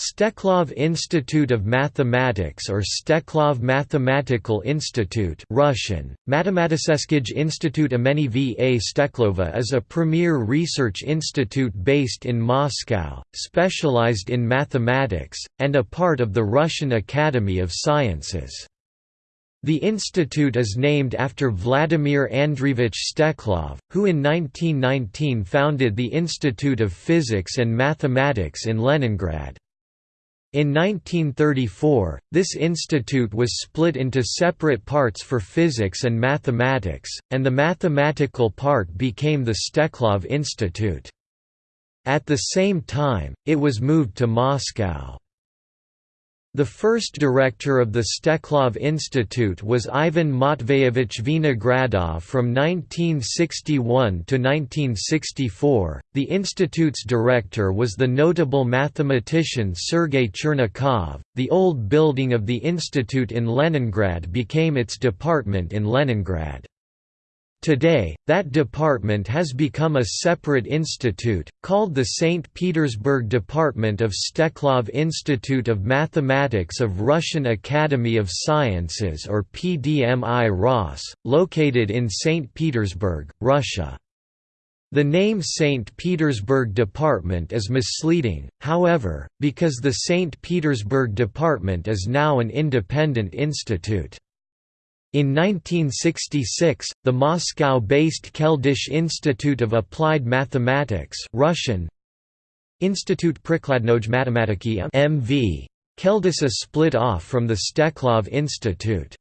Steklov Institute of Mathematics or Steklov Mathematical Institute Russian, Matematiskij Institute imeni V.A. Steklova is a premier research institute based in Moscow, specialized in mathematics, and a part of the Russian Academy of Sciences. The institute is named after Vladimir Andreevich Steklov, who in 1919 founded the Institute of Physics and Mathematics in Leningrad. In 1934, this institute was split into separate parts for physics and mathematics, and the mathematical part became the Steklov Institute. At the same time, it was moved to Moscow. The first director of the Steklov Institute was Ivan Matveyevich Vinogradov from 1961 to 1964. The institute's director was the notable mathematician Sergei Chernikov. The old building of the institute in Leningrad became its department in Leningrad. Today, that department has become a separate institute, called the St. Petersburg Department of Steklov Institute of Mathematics of Russian Academy of Sciences or PDMI RAS, located in St. Petersburg, Russia. The name St. Petersburg Department is misleading, however, because the St. Petersburg Department is now an independent institute. In 1966, the Moscow-based Keldysh Institute of Applied Mathematics Russian, Institute Prikladnoj Matematiki MV. Split off from the Steklov Institute.